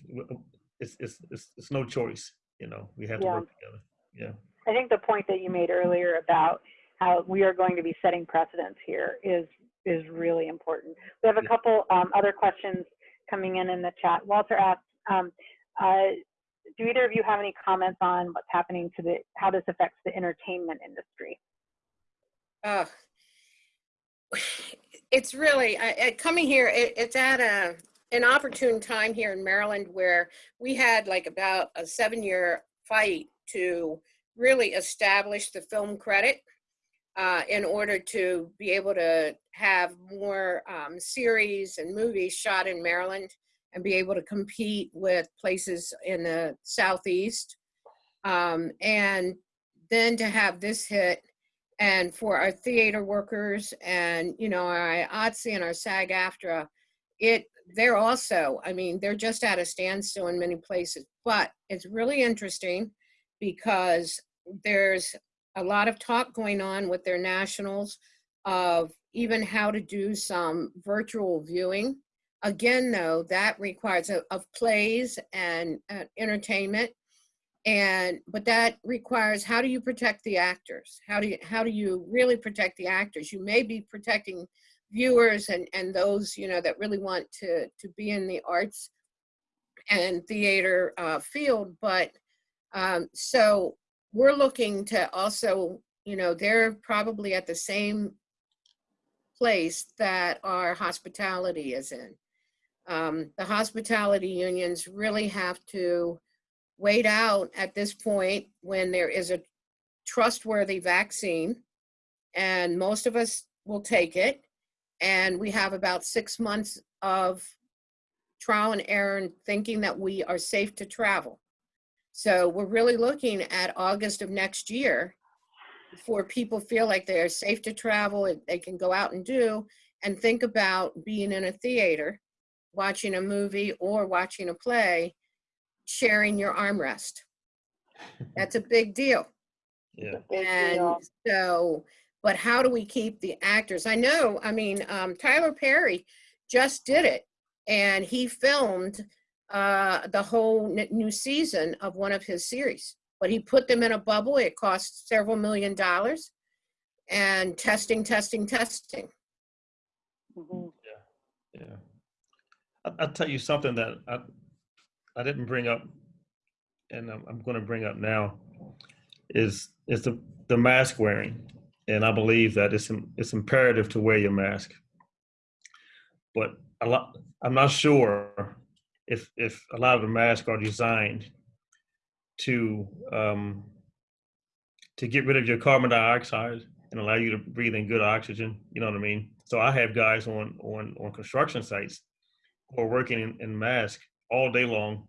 it's it's, it's, it's no choice, you know. We have to work together. Yeah. I think the point that you made earlier about how we are going to be setting precedents here is is really important. We have a couple um, other questions coming in in the chat. Walter asked, um, uh, "Do either of you have any comments on what's happening to the how this affects the entertainment industry?" Uh, it's really I, I, coming here. It, it's at a an opportune time here in Maryland where we had like about a seven year fight to really establish the film credit uh, in order to be able to have more um, series and movies shot in Maryland and be able to compete with places in the southeast um, and then to have this hit and for our theater workers and you know our IATSE and our SAG AFTRA, it they're also I mean they're just at a standstill in many places. But it's really interesting because there's a lot of talk going on with their nationals of even how to do some virtual viewing. Again, though, that requires of, of plays and uh, entertainment. And but that requires how do you protect the actors? How do you how do you really protect the actors? You may be protecting viewers and and those you know that really want to to be in the arts and theater uh, field but um, so we're looking to also you know they're probably at the same place that our hospitality is in. Um, the hospitality unions really have to wait out at this point when there is a trustworthy vaccine and most of us will take it and we have about six months of trial and error and thinking that we are safe to travel so we're really looking at august of next year before people feel like they're safe to travel and they can go out and do and think about being in a theater watching a movie or watching a play sharing your armrest. That's a big deal. Yeah. Big And deal. so, but how do we keep the actors? I know, I mean, um, Tyler Perry just did it and he filmed uh, the whole new season of one of his series, but he put them in a bubble. It cost several million dollars and testing, testing, testing. Mhm. Yeah. I- I'll tell you something that I, I didn't bring up, and I'm, I'm going to bring up now, is is the, the mask wearing, and I believe that it's it's imperative to wear your mask. But a lot, I'm not sure if if a lot of the masks are designed to um, to get rid of your carbon dioxide and allow you to breathe in good oxygen. You know what I mean? So I have guys on on on construction sites who are working in, in mask all day long,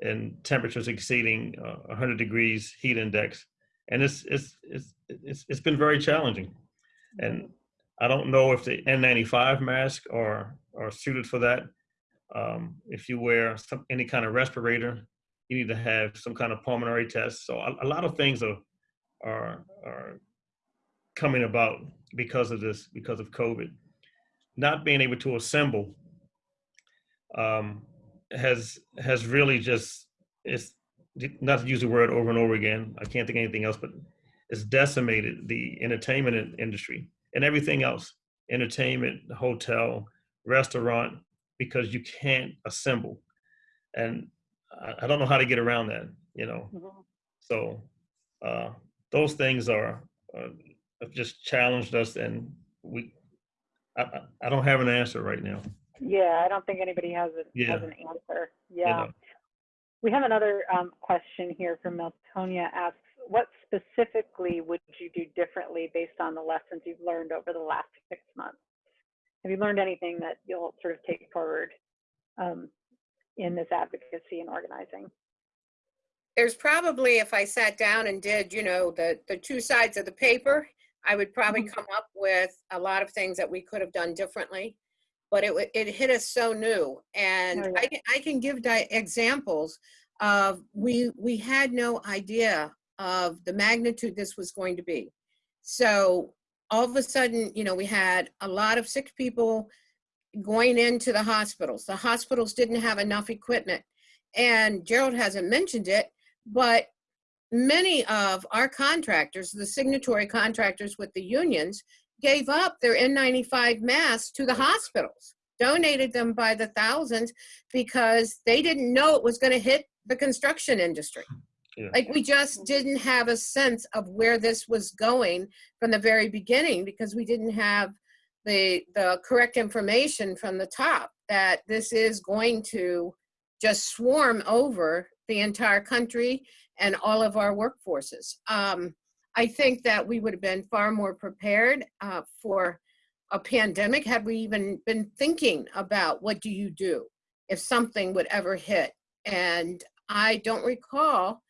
and temperatures exceeding uh, 100 degrees heat index, and it's it's it's it's it's been very challenging. And I don't know if the N95 masks are are suited for that. Um, if you wear some, any kind of respirator, you need to have some kind of pulmonary test. So a, a lot of things are are are coming about because of this, because of COVID. Not being able to assemble um, has has really just it's not to use the word over and over again. I can't think anything else, but it's decimated the entertainment industry and everything else, entertainment, hotel, restaurant, because you can't assemble, and I, I don't know how to get around that. You know, Mhm. so uh, those things are, are have just challenged us, and we. I, I- don't have an answer right now. Yeah, I don't think anybody has, a, Yeah. has an answer. you Yeah. know. We have another um, question here from Meltonia asks, what specifically would you do differently based on the lessons you've learned over the last six months? Have you learned anything that you'll sort of take forward um, in this advocacy and organizing? There's probably, if I sat down and did, you know, the, the two sides of the paper, I would probably Mhm. come up with a lot of things that we could have done differently. But it, it hit us so new. And Oh, yeah. I can, I can give di- examples of, we, we had no idea of the magnitude this was going to be. So all of a sudden, you know, we had a lot of sick people going into the hospitals. The hospitals didn't have enough equipment. And Gerald hasn't mentioned it, but many of our contractors, the signatory contractors with the unions, gave up their N95 masks to the hospitals, donated them by the thousands because they didn't know it was going to hit the construction industry. Yeah. Like we just didn't have a sense of where this was going from the very beginning because we didn't have the the correct information from the top that this is going to just swarm over the entire country and all of our workforces. Um, I think that we would have been far more prepared uh, for a pandemic had we even been thinking about what do you do if something would ever hit. And I don't recall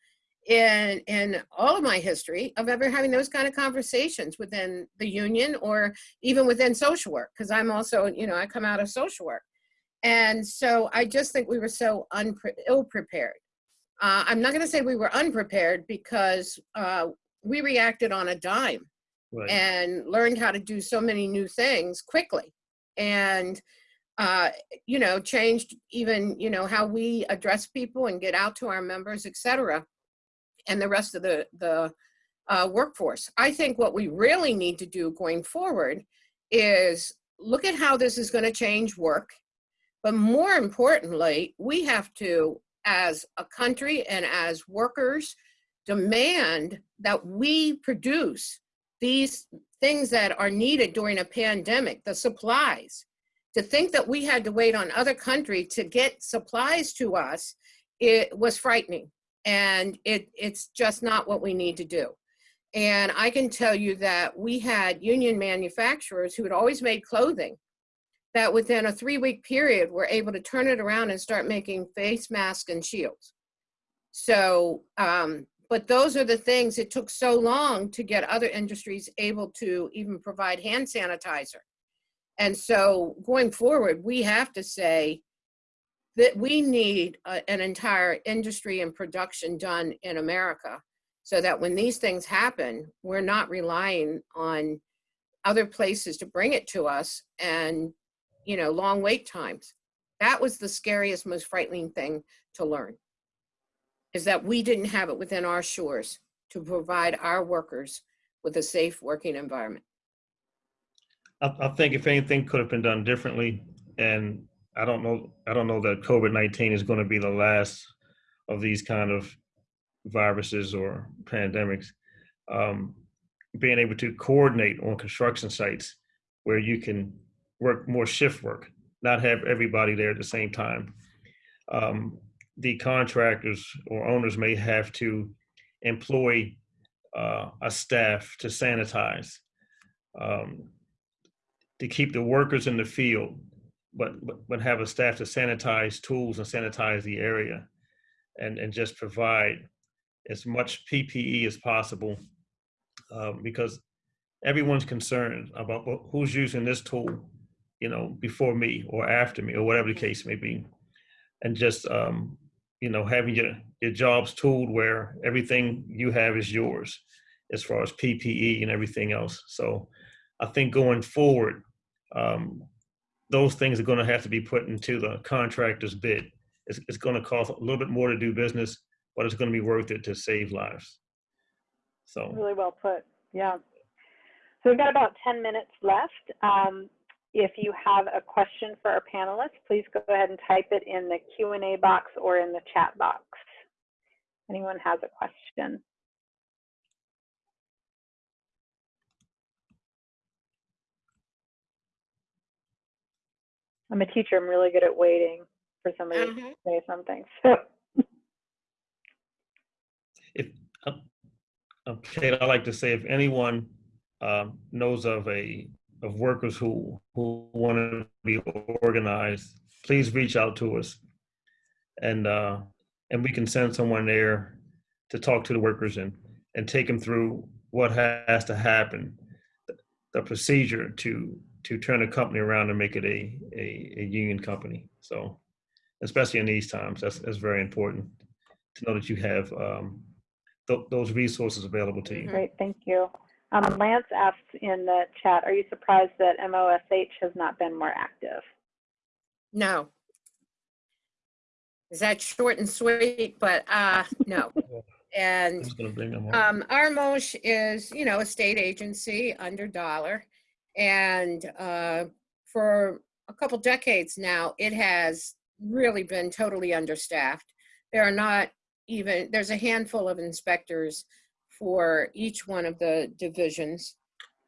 in in all of my history of ever having those kind of conversations within the union or even within social work because i'm also you know i come out of social work. And so i just think we were so unpre- ill prepared uh, i'm not going to say we were unprepared because uh, we reacted on a dime Right. and learned how to do so many new things quickly. And uh, you know changed even you know how we address people and get out to our members et cetera and the rest of the the uh, workforce i think what we really need to do going forward is look at how this is going to change work but more importantly we have to as a country and as workers demand that we produce these things that are needed during a pandemic, the supplies. To think that we had to wait on other country to get supplies to us, it was frightening. And it, it's just not what we need to do. And I can tell you that we had union manufacturers who had always made clothing that within a three week period were able to turn it around and start making face masks and shields. So, um, but those are the things it took so long to get other industries able to even provide hand sanitizer. And so going forward, we have to say that we need a, an entire industry and production done in America so that when these things happen, we're not relying on other places to bring it to us and, you know, long wait times. That was the scariest, most frightening thing to learn is that we didn't have it within our shores to provide our workers with a safe working environment. I, I think if anything could have been done differently, and I don't know, I don't know that COVID nineteen is going to be the last of these kind of viruses or pandemics. Um, being able to coordinate on construction sites where you can work more shift work, not have everybody there at the same time. Um, the contractors or owners may have to employ uh, a staff to sanitize. Um, to keep the workers in the field, but, but, have a staff to sanitize tools and sanitize the area and, and just provide as much PPE as possible um, because everyone's concerned about who's using this tool, you know, before me or after me or whatever the case may be. And just, um, you know, having your, your jobs tooled where everything you have is yours as far as PPE and everything else. So I think going forward, um, those things are going to have to be put into the contractor's bid. It's, it's going to cost a little bit more to do business, but it's going to be worth it to save lives. So, Really well put. Yeah. So we've got about 10 minutes left. Um, if you have a question for our panelists, please go ahead and type it in the Q&A box or in the chat box. Anyone has a question? I'm a teacher. I'm really good at waiting for somebody to Mhm. say something. So if, uh, uh, Kate, I like to say, if anyone um, knows of a, of workers who, who want to be organized, please reach out to us. And, uh, and we can send someone there to talk to the workers and, and take them through what has to happen, the procedure to, to turn a company around and make it a, a, a union company. So, especially in these times, that's, that's very important to know that you have um, th- those resources available to you. Great, thank you. Um, Lance asked in the chat, are you surprised that MOSH has not been more active? No. Is that short and sweet? But uh, no. I'm And just gonna bring them um, our MOSH is, you know, a state agency under dollar. And uh, for a couple decades now, it has really been totally understaffed. There are not even, there's a handful of inspectors for each one of the divisions.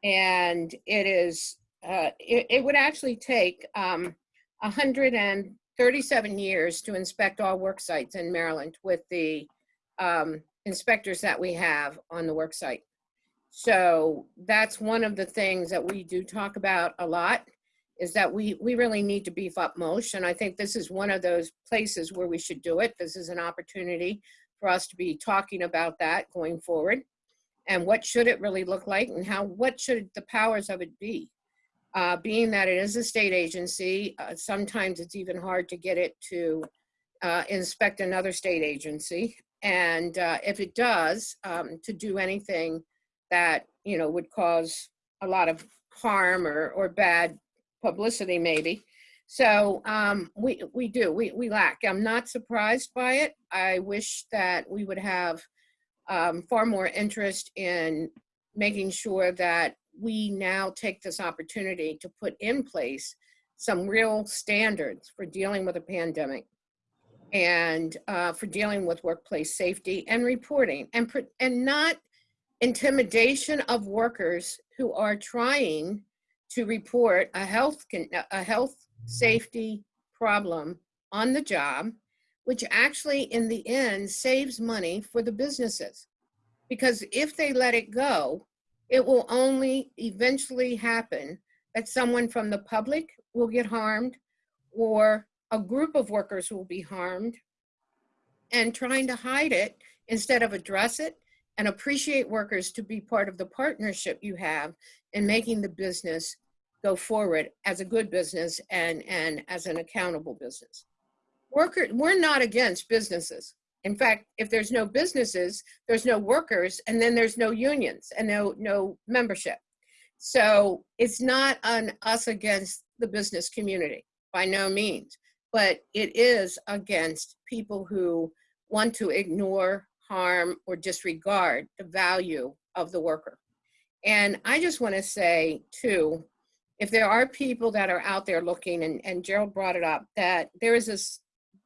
And it is, uh, it, it would actually take um, 137 years to inspect all work sites in Maryland with the um, inspectors that we have on the work site. So that's one of the things that we do talk about a lot is that we, we really need to beef up MOSH. And I think this is one of those places where we should do it. This is an opportunity for us to be talking about that going forward. And what should it really look like and how, what should the powers of it be? Uh, being that it is a state agency, uh, sometimes it's even hard to get it to uh, inspect another state agency. And uh, if it does, um, to do anything that, you know, would cause a lot of harm or, or bad publicity maybe. So um, we, we do, we, we lack. I'm not surprised by it. I wish that we would have um, far more interest in making sure that we now take this opportunity to put in place some real standards for dealing with a pandemic and uh, for dealing with workplace safety and reporting and, and not intimidation of workers who are trying to report a health, a health safety problem on the job, which actually in the end saves money for the businesses. Because if they let it go, it will only eventually happen that someone from the public will get harmed or a group of workers will be harmed and trying to hide it instead of address it and appreciate workers to be part of the partnership you have in making the business go forward as a good business and, and as an accountable business. Worker, we're not against businesses. In fact, if there's no businesses, there's no workers, and then there's no unions and no, no membership. So it's not on us against the business community, by no means, but it is against people who want to ignore, harm, or disregard the value of the worker. And I just want to say, too, if there are people that are out there looking, and, and Gerald brought it up, that there is this,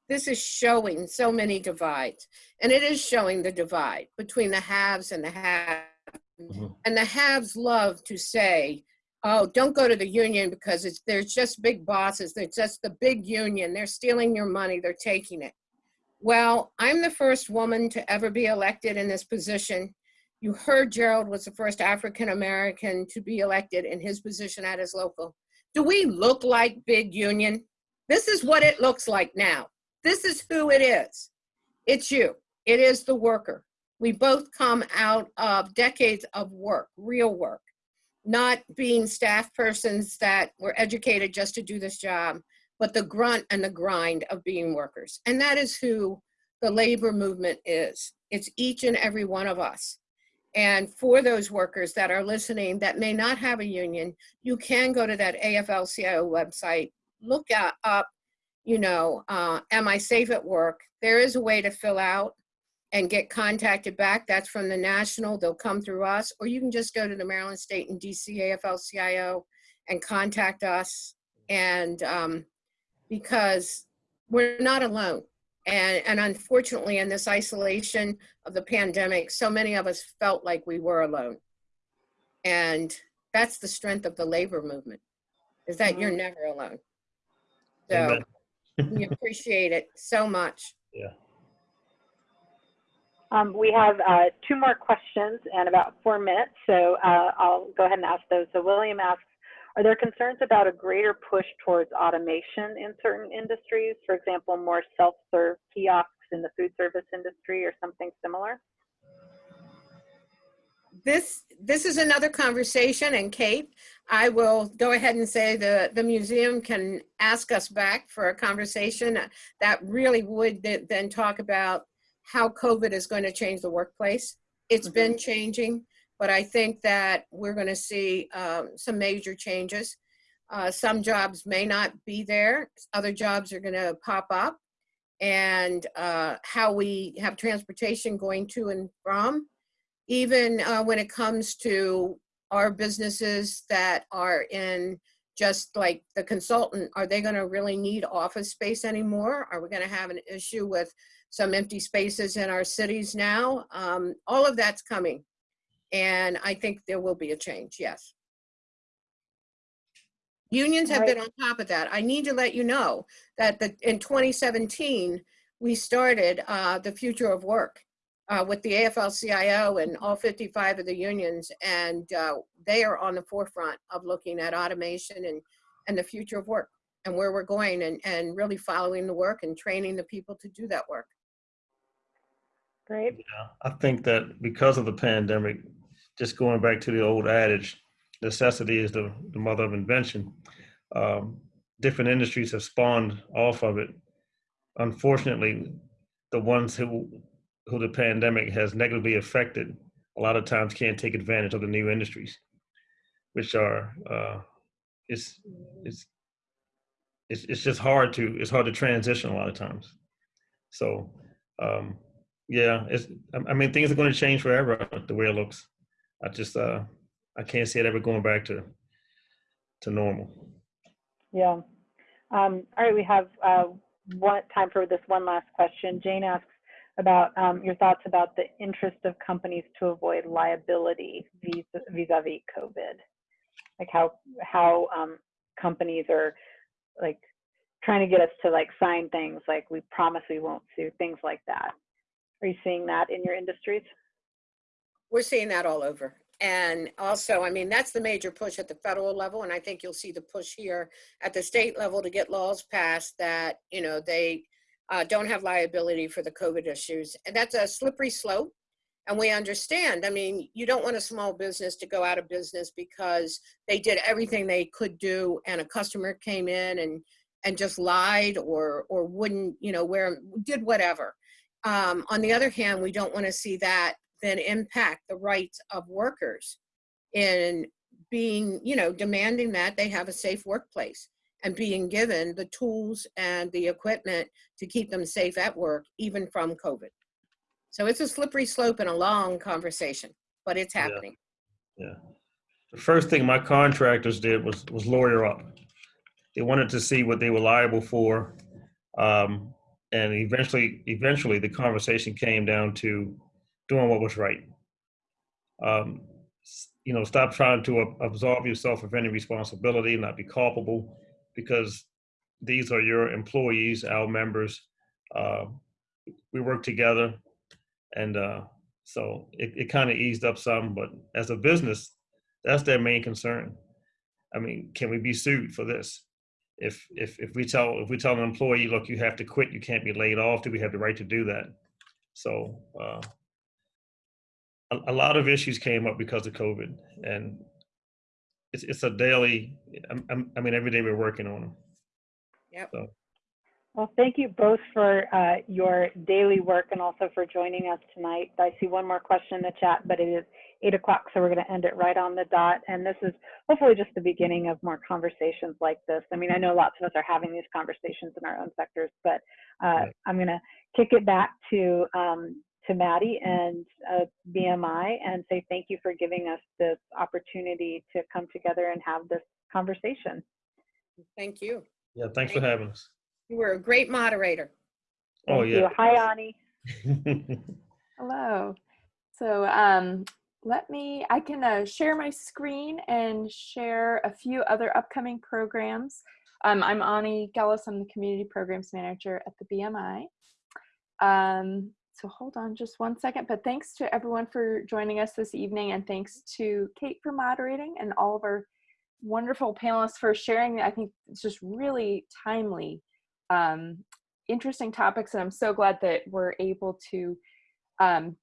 this is showing so many divides. And it is showing the divide between the haves and the have. Mhm. And the haves love to say, oh, don't go to the union because it's, there's just big bosses. They're just the big union. They're stealing your money. They're taking it. Well, I'm the first woman to ever be elected in this position. You heard Gerald was the first African American to be elected in his position at his local. Do we look like big union? This is what it looks like now. This is who it is. It's you. It is the worker. We both come out of decades of work, real work, not being staff persons that were educated just to do this job, but the grunt and the grind of being workers. And that is who the labor movement is. It's each and every one of us. And for those workers that are listening that may not have a union, you can go to that AFL-CIO website, look up, you know, uh, am I safe at work? There is a way to fill out and get contacted back. That's from the national, they'll come through us, or you can just go to the Maryland State and DC AFL-CIO and contact us. And um, because we're not alone. And, and unfortunately, in this isolation of the pandemic, so many of us felt like we were alone. And that's the strength of the labor movement, is that you're never alone. So we appreciate it so much. Yeah. Um, we have uh, two more questions and about four minutes, so uh, I'll go ahead and ask those. So William asks, are there concerns about a greater push towards automation in certain industries? For example, more self-serve kiosks in the food service industry or something similar? This, this is another conversation and Kate, I will go ahead and say the, the museum can ask us back for a conversation that really would th- then talk about how COVID is going to change the workplace. It's been mm-hmm. changing, but I think that we're going to see um, some major changes. Uh, some jobs may not be there, other jobs are going to pop up. And uh, how we have transportation going to and from, even uh, when it comes to our businesses that are in just like the consultant, are they going to really need office space anymore? Are we going to have an issue with some empty spaces in our cities now? Um, all of that's coming. And I think there will be a change, yes. Unions have been on top of that. I need to let you know that the, in 2017, we started uh, the future of work uh, with the AFL-CIO and all 55 of the unions, and uh, they are on the forefront of looking at automation and, and the future of work and where we're going and, and really following the work and training the people to do that work. Great. Yeah, I think that because of the pandemic, just going back to the old adage, necessity is the, the mother of invention. Um, different industries have spawned off of it. Unfortunately, the ones who who the pandemic has negatively affected a lot of times can't take advantage of the new industries, which are uh, it's it's it's it's just hard to it's hard to transition a lot of times. So um, yeah, it's I I mean things are going to change forever the way it looks. I just uh, I can't see it ever going back to to normal. Yeah. Um, all right, we have uh, one time for this one last question. Jane asks about um, your thoughts about the interest of companies to avoid liability vis- vis-a-vis COVID. Like how how um, companies are like trying to get us to like sign things like we promise we won't sue, things like that. Are you seeing that in your industries? We're seeing that all over. And also, I mean, that's the major push at the federal level. And I think you'll see the push here at the state level to get laws passed that, you know, they uh, don't have liability for the COVID issues. And that's a slippery slope. And we understand, I mean, you don't want a small business to go out of business because they did everything they could do and a customer came in and, and just lied or, or wouldn't, you know, wear, did whatever. Um, on the other hand, we don't want to see that then impact the rights of workers in being, you know, demanding that they have a safe workplace and being given the tools and the equipment to keep them safe at work, even from COVID. So it's a slippery slope and a long conversation, but it's Yeah. happening. Yeah. The first thing my contractors did was was lawyer up. They wanted to see what they were liable for, um, and eventually, eventually, the conversation came down to doing what was right. Um, you know, stop trying to ab- absolve yourself of any responsibility, not be culpable, because these are your employees, our members. Uh, we work together, and uh, so it, it kind of eased up some. But as a business, that's their main concern. I mean, can we be sued for this? If if if we tell if we tell an employee, look, you have to quit, you can't be laid off, do we have the right to do that? So uh, a, a lot of issues came up because of COVID, and it's it's a daily. I'm- I'm- I mean, every day we're working on them. Yep. So Well, thank you both for uh, your daily work and also for joining us tonight. I see one more question in the chat, but it is eight o'clock, so we're going to end it right on the dot. And this is hopefully just the beginning of more conversations like this. I mean, I know lots of us are having these conversations in our own sectors, but uh, Right. I'm going to kick it back to um, to Maddie and uh, BMI and say thank you for giving us this opportunity to come together and have this conversation. Thank you. yeah, thanks for having us. You were a great moderator. Oh Thank you. yeah. Hi, Ani. Hello. So um, let me, I can uh, share my screen and share a few other upcoming programs. Um, I'm Ani Gellis, I'm the Community Programs Manager at the BMI. Um, so hold on just one second, but thanks to everyone for joining us this evening and thanks to Kate for moderating and all of our wonderful panelists for sharing. I think it's just really timely, um, interesting topics and I'm so glad that we're able to, um,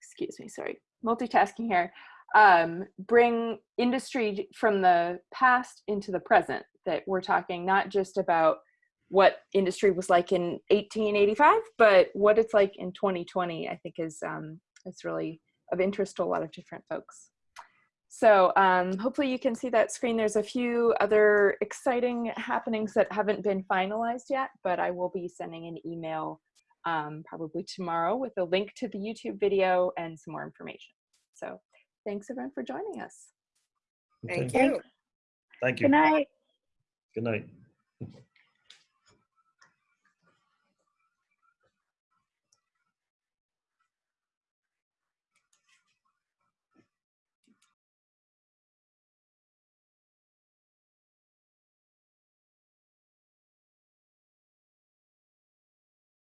excuse me, sorry, multitasking here, um, bring industry from the past into the present, that we're talking not just about what industry was like in 1885, but what it's like in 2020, I think is, um, is really of interest to a lot of different folks. So um, hopefully you can see that screen. There's a few other exciting happenings that haven't been finalized yet, but I will be sending an email um, probably tomorrow with a link to the YouTube video and some more information. So thanks everyone for joining us. Thank Okay. you. Thank you. Good night. Good night.